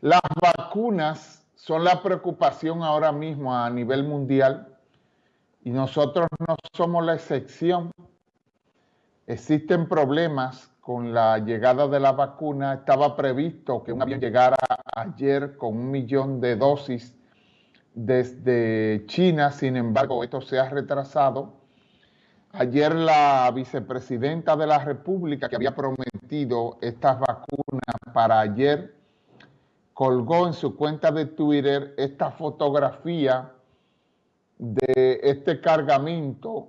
Las vacunas son la preocupación ahora mismo a nivel mundial y nosotros no somos la excepción. Existen problemas con la llegada de la vacuna. Estaba previsto que un avión llegara ayer con un millón de dosis desde China, sin embargo, esto se ha retrasado. Ayer la vicepresidenta de la República, que había prometido estas vacunas para ayer, colgó en su cuenta de Twitter esta fotografía de este cargamento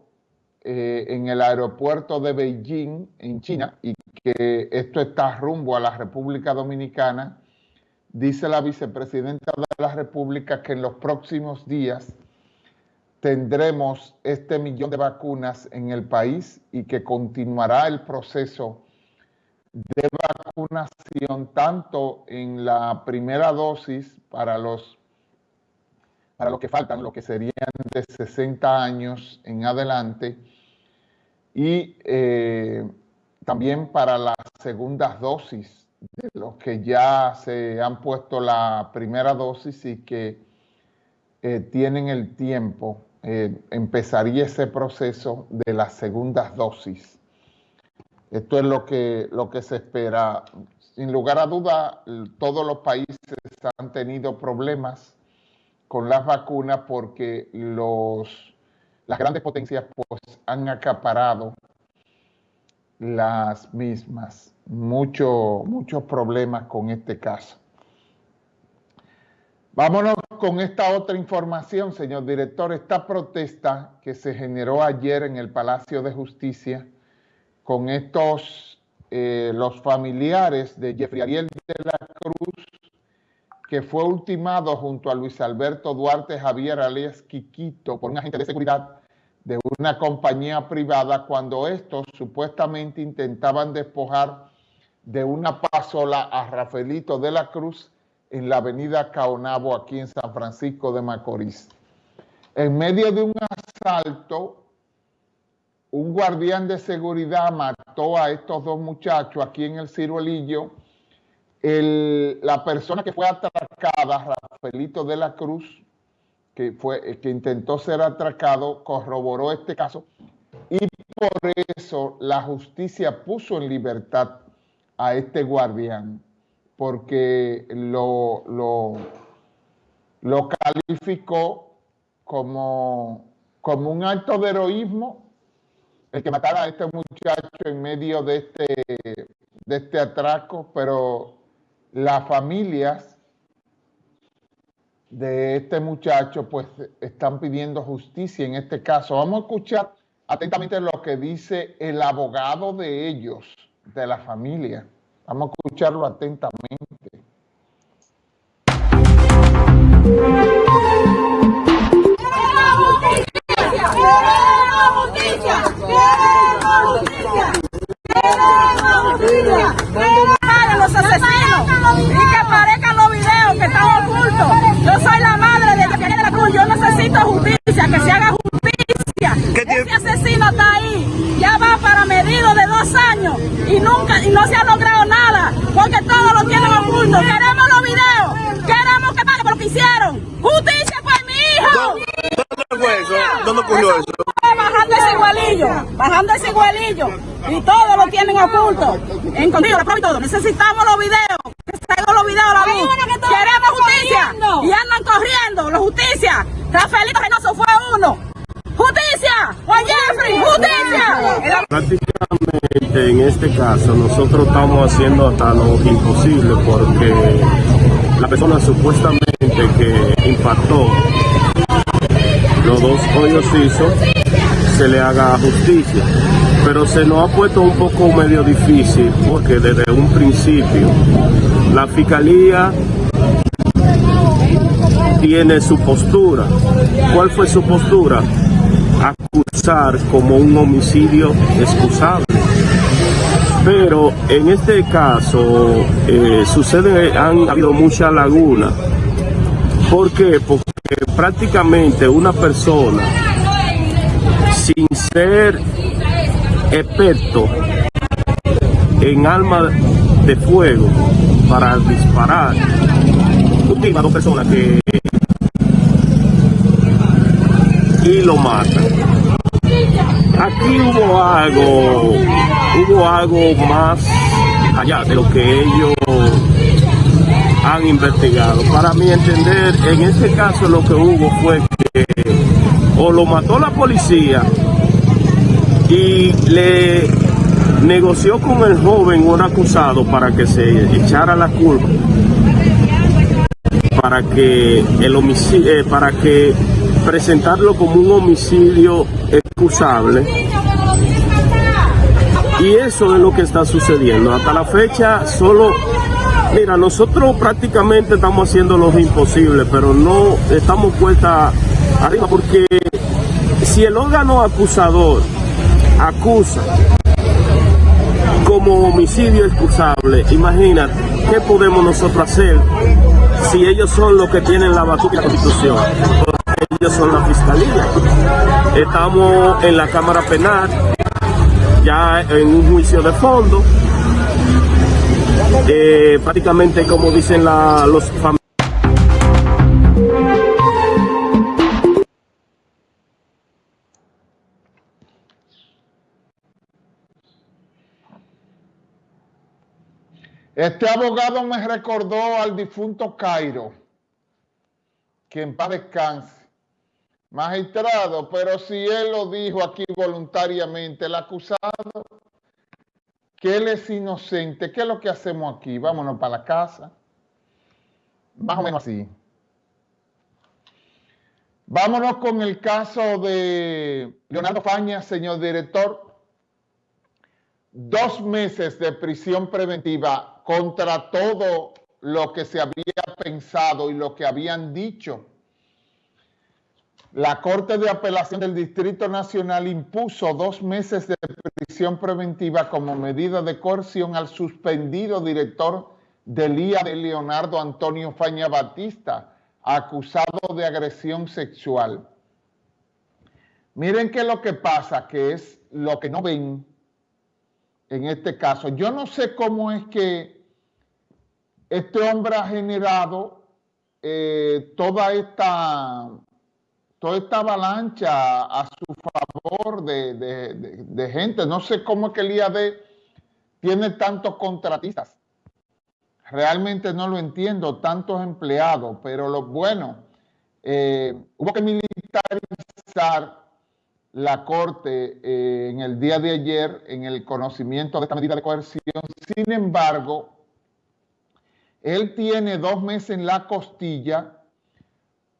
eh, en el aeropuerto de Beijing, en China, y que esto está rumbo a la República Dominicana, dice la vicepresidenta de la República que en los próximos días tendremos este millón de vacunas en el país y que continuará el proceso de vacunación tanto en la primera dosis para los para los que faltan, lo que serían de 60 años en adelante, y eh, también para las segundas dosis de los que ya se han puesto la primera dosis y que eh, tienen el tiempo, eh, empezaría ese proceso de las segundas dosis. Esto es lo que, lo que se espera. Sin lugar a duda, todos los países han tenido problemas con las vacunas porque los, las grandes potencias pues, han acaparado las mismas. Mucho, muchos problemas con este caso. Vámonos con esta otra información, señor director. Esta protesta que se generó ayer en el Palacio de Justicia con estos, eh, los familiares de Jeffrey Ariel de la Cruz, que fue ultimado junto a Luis Alberto Duarte Javier alias Quiquito por un agente de seguridad de una compañía privada cuando estos supuestamente intentaban despojar de una pasola a Rafaelito de la Cruz en la avenida Caonabo aquí en San Francisco de Macorís. En medio de un asalto, un guardián de seguridad mató a estos dos muchachos aquí en el ciruelillo. la persona que fue atracada, Rafaelito de la Cruz, que, fue, que intentó ser atracado, corroboró este caso y por eso la justicia puso en libertad a este guardián, porque lo, lo, lo calificó como, como un acto de heroísmo el que matara a este muchacho en medio de este, de este atraco, pero las familias de este muchacho, pues están pidiendo justicia en este caso. Vamos a escuchar atentamente lo que dice el abogado de ellos, de la familia. Vamos a escucharlo atentamente. los asesinos y que aparezcan los videos que están ocultos yo soy la madre de Jeffrey de la Cruz. Yo necesito justicia, que se haga justicia. Ese asesino está ahí. Ya va para medido de dos años y nunca y no se ha logrado nada porque todos lo tienen oculto. Queremos los videos. Queremos que pague por lo que hicieron. Justicia por mi hijo. ¿Dónde fue eso? ¿Dónde ocurrió eso? Bajando ese igualillo, bajando ese igualillo. Y todos lo tienen oculto. Escondido, la prueba y todo. Necesitamos los videos. Que se los videos a la luz. Queremos justicia. Y andan corriendo, la justicia. Rafaelito Reynoso fue uno. ¡Justicia! ¡Juan Prácticamente en este caso nosotros estamos haciendo hasta lo imposible porque la persona supuestamente que impactó los dos hoyos hizo se le haga justicia. Pero se nos ha puesto un poco medio difícil porque desde un principio la fiscalía tiene su postura. ¿Cuál fue su postura? Como un homicidio excusable. Pero en este caso eh, sucede, han habido mucha laguna. ¿Por qué? Porque prácticamente una persona sin ser experto en alma de fuego para disparar. Dos personas que y lo matan. Aquí hubo algo, hubo algo más allá de lo que ellos han investigado. Para mi entender, en este caso lo que hubo fue que o lo mató la policía y le negoció con el joven un acusado para que se echara la culpa para que el homicidio eh, para que presentarlo como un homicidio excusable y eso es lo que está sucediendo hasta la fecha solo Mira, nosotros prácticamente estamos haciendo lo imposible, pero no estamos puesta arriba porque si el órgano acusador acusa como homicidio excusable, imagínate, ¿qué podemos nosotros hacer si ellos son los que tienen la batuta de la Constitución? Ellos son la fiscalía. Estamos en la Cámara Penal, ya en un juicio de fondo, eh, prácticamente como dicen los familiares. Este abogado me recordó al difunto Cairo, que en paz descanse. Magistrado, pero si él lo dijo aquí voluntariamente, el acusado que él es inocente, ¿qué es lo que hacemos aquí? Vámonos para la casa. Más o menos así. Vámonos con el caso de Leonardo Faña, señor director. Dos meses de prisión preventiva contra todo lo que se había pensado y lo que habían dicho la Corte de Apelación del Distrito Nacional impuso dos meses de prisión preventiva como medida de coerción al suspendido director del IA de Leonardo Antonio Faña Batista, acusado de agresión sexual. Miren qué es lo que pasa, que es lo que no ven en este caso. Yo no sé cómo es que este hombre ha generado eh, toda esta toda esta avalancha a su favor de, gente. No sé cómo es que el IAD tiene tantos contratistas. Realmente no lo entiendo, tantos empleados, pero lo bueno, eh, hubo que militarizar la Corte eh, en el día de ayer en el conocimiento de esta medida de coerción. Sin embargo, él tiene dos meses en la costilla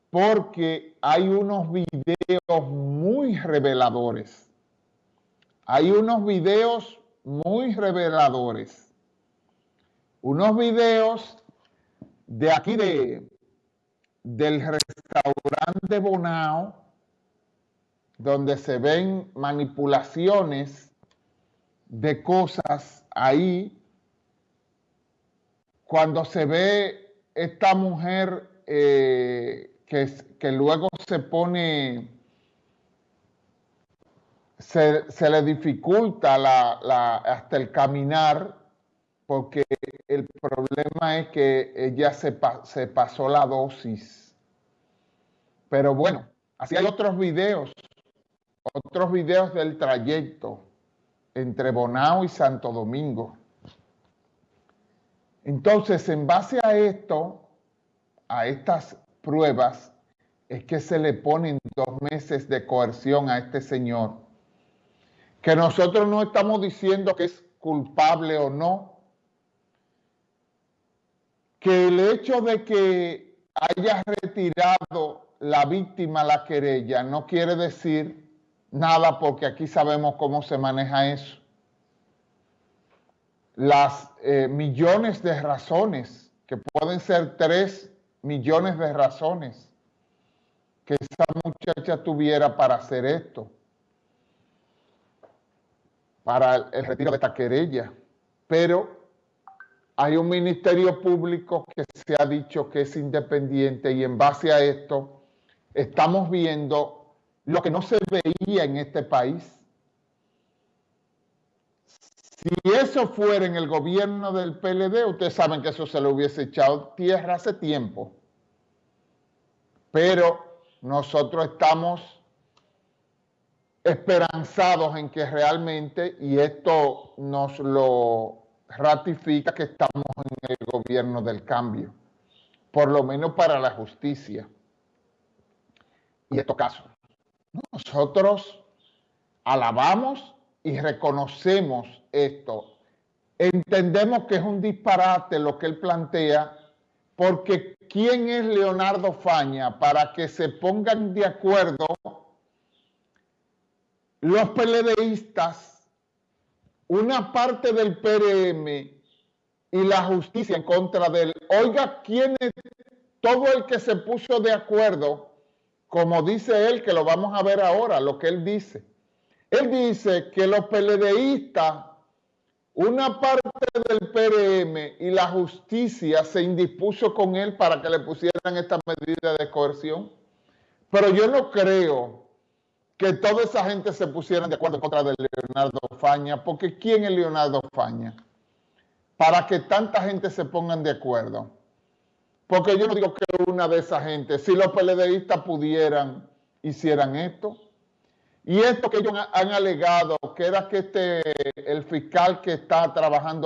porque hay unos videos muy reveladores. Hay unos videos muy reveladores. Unos videos de aquí de, del restaurante Bonao, donde se ven manipulaciones de cosas ahí, cuando se ve esta mujer eh, que, luego se pone, se, le dificulta hasta el caminar, porque el problema es que ella se, se pasó la dosis. Pero bueno, así hay otros videos, otros videos del trayecto entre Bonao y Santo Domingo. Entonces, en base a esto, a estas pruebas es que se le ponen dos meses de coerción a este señor, que nosotros no estamos diciendo que es culpable o no, que el hecho de que haya retirado la víctima la querella no quiere decir nada porque aquí sabemos cómo se maneja eso. Las eh, millones de razones, que pueden ser tres millones de razones que esa muchacha tuviera para hacer esto, para el retiro de esta querella. Pero hay un ministerio público que se ha dicho que es independiente y en base a esto estamos viendo lo que no se veía en este país. Si eso fuera en el gobierno del PLD, ustedes saben que eso se lo hubiese echado tierra hace tiempo. Pero nosotros estamos esperanzados en que realmente, y esto nos lo ratifica, que estamos en el gobierno del cambio, por lo menos para la justicia. Y estos casos, nosotros alabamos y reconocemos esto. Entendemos que es un disparate lo que él plantea, porque ¿quién es Leonardo Faña para que se pongan de acuerdo los PLDistas, una parte del PRM y la justicia en contra de él? Oiga, ¿quién es todo el que se puso de acuerdo, como dice él, que lo vamos a ver ahora, lo que él dice? Él dice que los PLDistas, una parte del PRM y la justicia se indispuso con él para que le pusieran esta medida de coerción. Pero yo no creo que toda esa gente se pusieran de acuerdo contra de Leonardo Faña, porque ¿quién es Leonardo Faña? Para que tanta gente se pongan de acuerdo. Porque yo no digo que una de esas gente, si los PLDistas pudieran, hicieran esto. Y esto que ellos han alegado, que era que este, el fiscal que está trabajando